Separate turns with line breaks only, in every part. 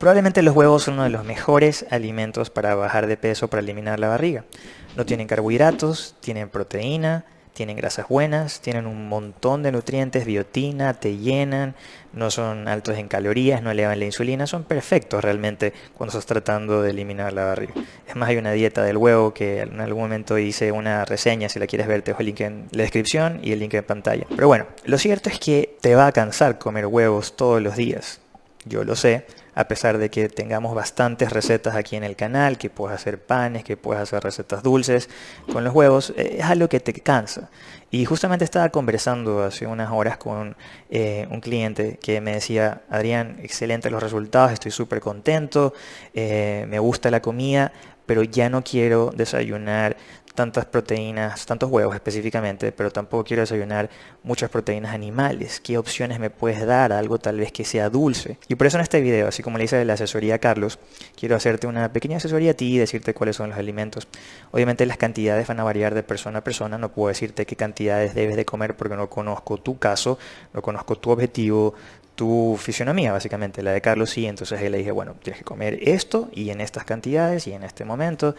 Probablemente los huevos son uno de los mejores alimentos para bajar de peso, para eliminar la barriga. No tienen carbohidratos, tienen proteína, tienen grasas buenas, tienen un montón de nutrientes, biotina, te llenan, no son altos en calorías, no elevan la insulina, son perfectos realmente cuando estás tratando de eliminar la barriga. Es más, hay una dieta del huevo que en algún momento hice una reseña, si la quieres ver te dejo el link en la descripción y el link en pantalla. Pero bueno, lo cierto es que te va a cansar comer huevos todos los días, yo lo sé, a pesar de que tengamos bastantes recetas aquí en el canal, que puedes hacer panes, que puedes hacer recetas dulces con los huevos, eh, es algo que te cansa. Y justamente estaba conversando hace unas horas con eh, un cliente que me decía, Adrián, excelentes los resultados, estoy súper contento, eh, me gusta la comida, pero ya no quiero desayunar tantas proteínas, tantos huevos específicamente, pero tampoco quiero desayunar muchas proteínas animales. ¿Qué opciones me puedes dar? Algo tal vez que sea dulce. Y por eso en este video, así como le hice la asesoría a Carlos, quiero hacerte una pequeña asesoría a ti y decirte cuáles son los alimentos. Obviamente las cantidades van a variar de persona a persona, no puedo decirte qué cantidades debes de comer porque no conozco tu caso, no conozco tu objetivo, tu fisionomía, básicamente, la de Carlos sí, entonces él le dije, bueno, tienes que comer esto y en estas cantidades y en este momento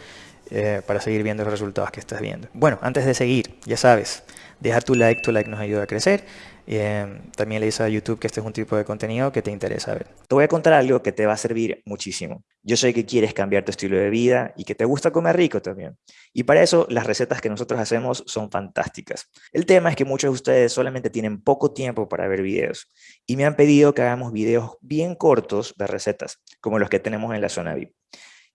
eh, para seguir viendo los resultados que estás viendo. Bueno, antes de seguir, ya sabes, deja tu like, tu like nos ayuda a crecer. Eh, también le dice a YouTube que este es un tipo de contenido que te interesa ver. Te voy a contar algo que te va a servir muchísimo. Yo sé que quieres cambiar tu estilo de vida y que te gusta comer rico también. Y para eso las recetas que nosotros hacemos son fantásticas. El tema es que muchos de ustedes solamente tienen poco tiempo para ver videos y me han pedido que hagamos videos bien cortos de recetas, como los que tenemos en la zona VIP.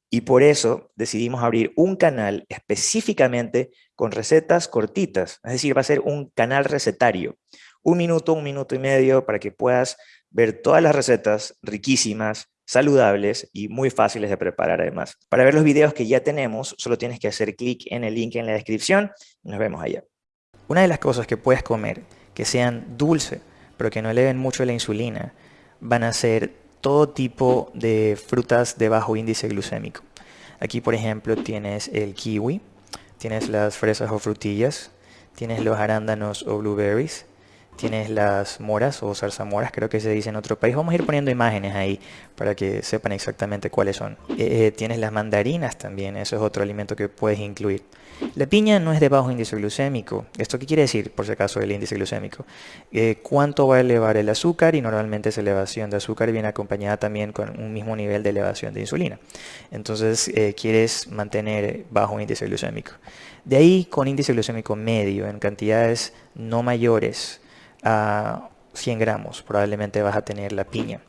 Y por eso decidimos abrir un canal específicamente con recetas cortitas, es decir, va a ser un canal recetario. Un minuto, un minuto y medio para que puedas ver todas las recetas riquísimas, saludables y muy fáciles de preparar además. Para ver los videos que ya tenemos, solo tienes que hacer clic en el link en la descripción y nos vemos allá. Una de las cosas que puedes comer que sean dulces, pero que no eleven mucho la insulina, van a ser todo tipo de frutas de bajo índice glucémico. Aquí, por ejemplo, tienes el kiwi, tienes las fresas o frutillas, tienes los arándanos o blueberries, tienes las moras o zarzamoras, creo que se dice en otro país. Vamos a ir poniendo imágenes ahí para que sepan exactamente cuáles son. Eh, eh, tienes las mandarinas también, eso es otro alimento que puedes incluir. La piña no es de bajo índice glucémico. ¿Esto qué quiere decir, por si acaso, el índice glucémico? Eh, ¿Cuánto va a elevar el azúcar? Y normalmente esa elevación de azúcar viene acompañada también con un mismo nivel de elevación de insulina. Entonces, quieres mantener bajo índice glucémico. De ahí, con índice glucémico medio, en cantidades no mayores, a 100 gramos probablemente vas a tener la piña.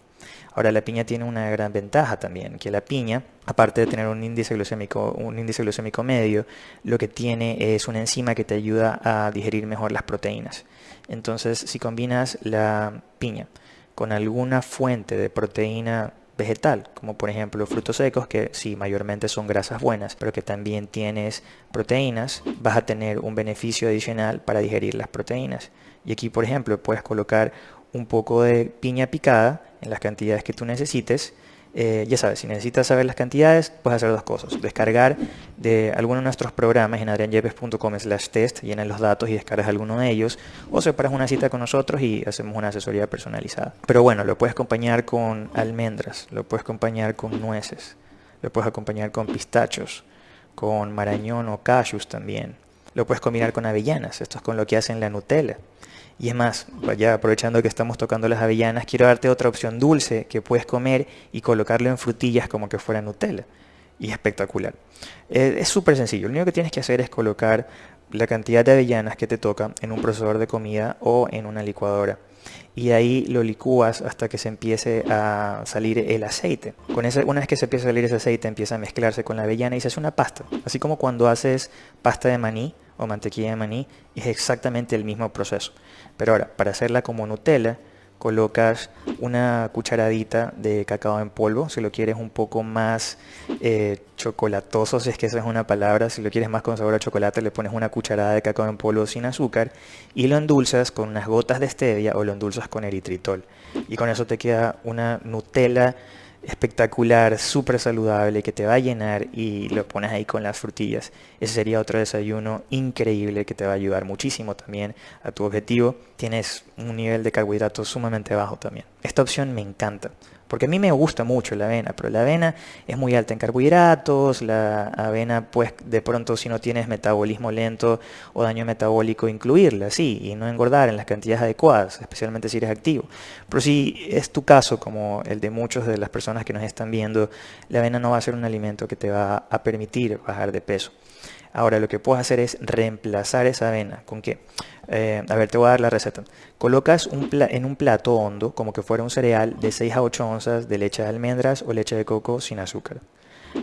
Ahora la piña tiene una gran ventaja también, que la piña, aparte de tener un índice glucémico, un índice glucémico medio, lo que tiene es una enzima que te ayuda a digerir mejor las proteínas. Entonces, si combinas la piña con alguna fuente de proteína vegetal, como por ejemplo frutos secos, que sí, mayormente son grasas buenas, pero que también tienes proteínas, vas a tener un beneficio adicional para digerir las proteínas. Y aquí, por ejemplo, puedes colocar un poco de piña picada en las cantidades que tú necesites. Eh, ya sabes, si necesitas saber las cantidades, puedes hacer dos cosas. Descargar de alguno de nuestros programas en adrianyepes.com slash test, llenas los datos y descargas alguno de ellos, o separas una cita con nosotros y hacemos una asesoría personalizada. Pero bueno, lo puedes acompañar con almendras, lo puedes acompañar con nueces, lo puedes acompañar con pistachos, con marañón o cashews también. Lo puedes combinar con avellanas, esto es con lo que hacen la Nutella. Y es más, ya aprovechando que estamos tocando las avellanas, quiero darte otra opción dulce que puedes comer y colocarlo en frutillas como que fuera Nutella. Y espectacular. Eh, es súper sencillo, lo único que tienes que hacer es colocar la cantidad de avellanas que te toca en un procesador de comida o en una licuadora. Y ahí lo licúas hasta que se empiece a salir el aceite. Con ese, una vez que se empieza a salir ese aceite, empieza a mezclarse con la avellana y se hace una pasta. Así como cuando haces pasta de maní, o mantequilla de maní es exactamente el mismo proceso. Pero ahora, para hacerla como Nutella, colocas una cucharadita de cacao en polvo, si lo quieres un poco más eh, chocolatoso, si es que esa es una palabra, si lo quieres más con sabor a chocolate, le pones una cucharada de cacao en polvo sin azúcar y lo endulzas con unas gotas de stevia o lo endulzas con eritritol. Y con eso te queda una Nutella espectacular, súper saludable, que te va a llenar y lo pones ahí con las frutillas. Ese sería otro desayuno increíble que te va a ayudar muchísimo también a tu objetivo. Tienes un nivel de carbohidratos sumamente bajo también. Esta opción me encanta Porque a mí me gusta mucho la avena, pero la avena es muy alta en carbohidratos, la avena pues de pronto si no tienes metabolismo lento o daño metabólico incluirla, sí, y no engordar en las cantidades adecuadas, especialmente si eres activo. Pero si es tu caso, como el de muchos de las personas que nos están viendo, la avena no va a ser un alimento que te va a permitir bajar de peso. Ahora lo que puedes hacer es reemplazar esa avena. ¿Con qué? Eh, a ver, te voy a dar la receta. Colocas en un plato hondo, como que fuera un cereal, de 6 a 8 onzas de leche de almendras o leche de coco sin azúcar.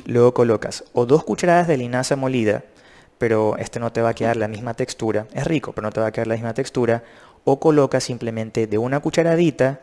Luego colocas o dos cucharadas de linaza molida, pero este no te va a quedar la misma textura. Es rico, pero no te va a quedar la misma textura. O colocas simplemente de una cucharadita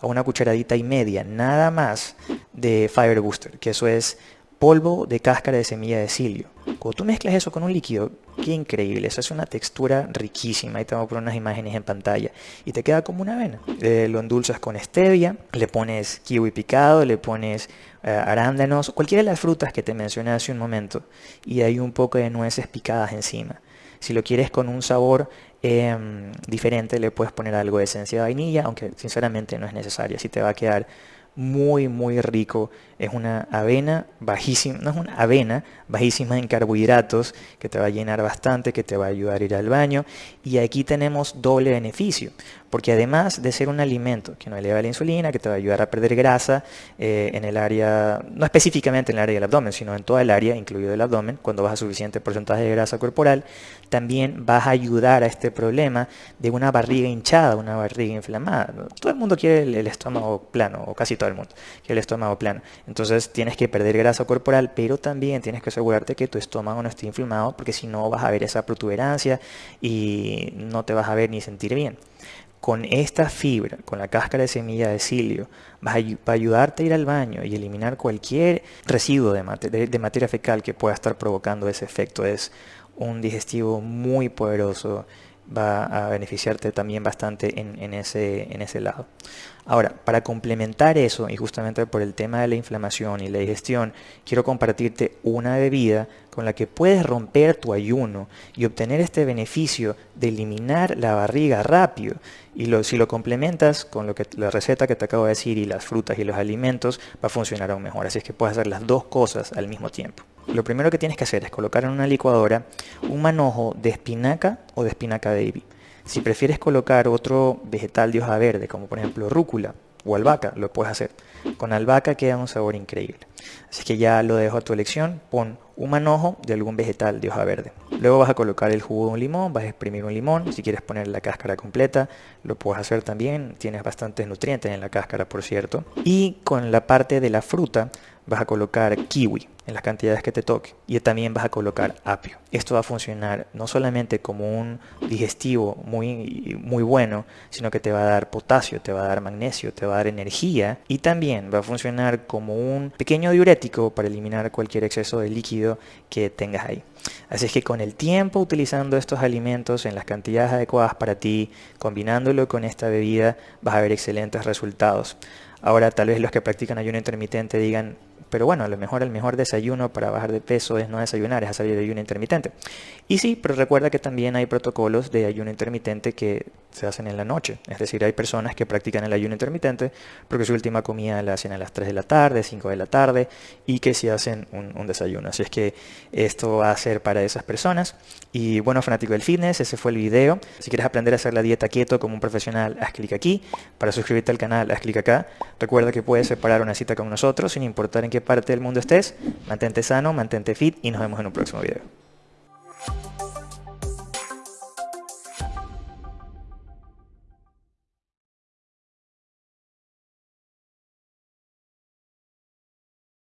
a una cucharadita y media, nada más de Fiber Booster, que eso es polvo de cáscara de semilla de cilio. Cuando tú mezclas eso con un líquido, qué increíble, eso es una textura riquísima. Ahí te voy a poner unas imágenes en pantalla. Y te queda como una avena. Eh, lo endulzas con stevia, le pones kiwi picado, le pones eh, arándanos, cualquiera de las frutas que te mencioné hace un momento. Y hay un poco de nueces picadas encima. Si lo quieres con un sabor em, diferente, le puedes poner algo de esencia de vainilla, aunque sinceramente no es necesario. Así te va a quedar muy muy rico. Es una avena bajísima, no es una avena bajísima en carbohidratos que te va a llenar bastante, que te va a ayudar a ir al baño. Y aquí tenemos doble beneficio, porque además de ser un alimento que no eleva la insulina, que te va a ayudar a perder grasa eh, en el área, no específicamente en el área del abdomen, sino en toda el área, incluido el abdomen, cuando baja suficiente porcentaje de grasa corporal, también vas a ayudar a este problema de una barriga hinchada, una barriga inflamada. Todo el mundo quiere el estómago plano, o casi todo el mundo quiere el estómago plano. Entonces tienes que perder grasa corporal, pero también tienes que asegurarte que tu estómago no esté inflamado, porque si no vas a ver esa protuberancia y no te vas a ver ni sentir bien con esta fibra, con la cáscara de semilla de cilio, va a, ayudarte a ir al baño y eliminar cualquier residuo de, materia fecal que pueda estar provocando ese efecto. Es un digestivo muy poderoso, va a beneficiarte también bastante en, ese, en ese lado. Ahora, para complementar eso, y justamente por el tema de la inflamación y la digestión, quiero compartirte una bebida con la que puedes romper tu ayuno y obtener este beneficio de eliminar la barriga rápido. Y si lo complementas con lo que, la receta que te acabo de decir y las frutas y los alimentos, va a funcionar aún mejor. Así es que puedes hacer las dos cosas al mismo tiempo. Lo primero que tienes que hacer es colocar en una licuadora un manojo de espinaca o de espinaca baby. Si prefieres colocar otro vegetal de hoja verde, como por ejemplo rúcula o albahaca, lo puedes hacer. Con albahaca queda un sabor increíble. Así que ya lo dejo a tu elección. Pon un manojo de algún vegetal de hoja verde. Luego vas a colocar el jugo de un limón, vas a exprimir un limón. Si quieres poner la cáscara completa, lo puedes hacer también. Tienes bastantes nutrientes en la cáscara, por cierto. Y con la parte de la fruta, vas a colocar kiwi en las cantidades que te toque y también vas a colocar apio. Esto va a funcionar no solamente como un digestivo muy, muy bueno, sino que te va a dar potasio, te va a dar magnesio, te va a dar energía y también va a funcionar como un pequeño diurético para eliminar cualquier exceso de líquido que tengas ahí. Así es que con el tiempo utilizando estos alimentos en las cantidades adecuadas para ti, combinándolo con esta bebida, vas a ver excelentes resultados. Ahora tal vez los que practican ayuno intermitente digan, pero bueno, a lo mejor el mejor desayuno para bajar de peso es no desayunar, es hacer ayuno intermitente. Y sí, pero recuerda que también hay protocolos de ayuno intermitente que se hacen en la noche. Es decir, hay personas que practican el ayuno intermitente porque su última comida la hacen a las 3 de la tarde, 5 de la tarde y que se hacen un, desayuno. Así es que esto va a ser para esas personas. Y bueno, fanático del fitness, ese fue el video. Si quieres aprender a hacer la dieta keto como un profesional, haz clic aquí. Para suscribirte al canal, haz clic acá. Recuerda que puedes separar una cita con nosotros sin importar en qué parte del mundo estés. Mantente sano, mantente fit y nos vemos en un próximo video.